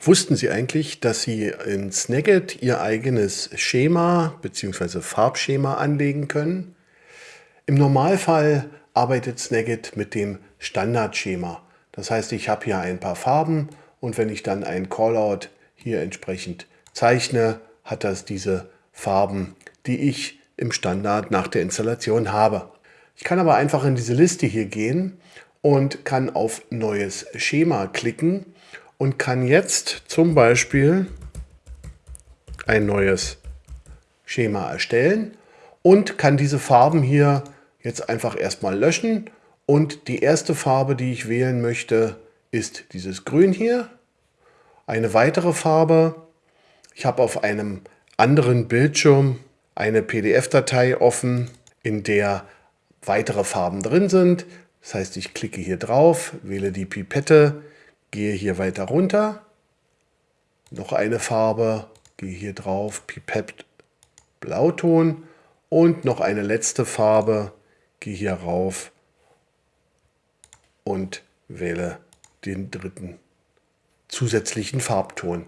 Wussten Sie eigentlich, dass Sie in Snagit Ihr eigenes Schema bzw. Farbschema anlegen können? Im Normalfall arbeitet Snagit mit dem Standardschema. Das heißt, ich habe hier ein paar Farben und wenn ich dann ein Callout hier entsprechend zeichne, hat das diese Farben, die ich im Standard nach der Installation habe. Ich kann aber einfach in diese Liste hier gehen und kann auf Neues Schema klicken und kann jetzt zum Beispiel ein neues Schema erstellen und kann diese Farben hier jetzt einfach erstmal löschen und die erste Farbe, die ich wählen möchte, ist dieses Grün hier. Eine weitere Farbe, ich habe auf einem anderen Bildschirm eine PDF-Datei offen, in der weitere Farben drin sind. Das heißt, ich klicke hier drauf, wähle die Pipette, gehe hier weiter runter, noch eine Farbe, gehe hier drauf, Pipette Blauton. Und noch eine letzte Farbe, gehe hier rauf. Und wähle den dritten zusätzlichen Farbton.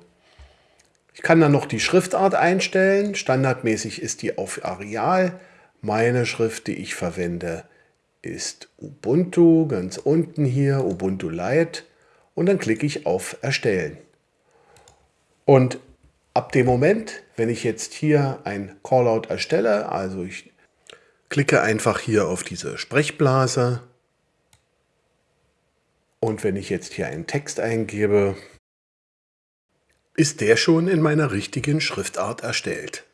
Ich kann dann noch die Schriftart einstellen. Standardmäßig ist die auf Areal. Meine Schrift, die ich verwende, ist Ubuntu, ganz unten hier, Ubuntu Lite und dann klicke ich auf Erstellen. Und ab dem Moment, wenn ich jetzt hier ein Callout erstelle, also ich klicke einfach hier auf diese Sprechblase und wenn ich jetzt hier einen Text eingebe, ist der schon in meiner richtigen Schriftart erstellt.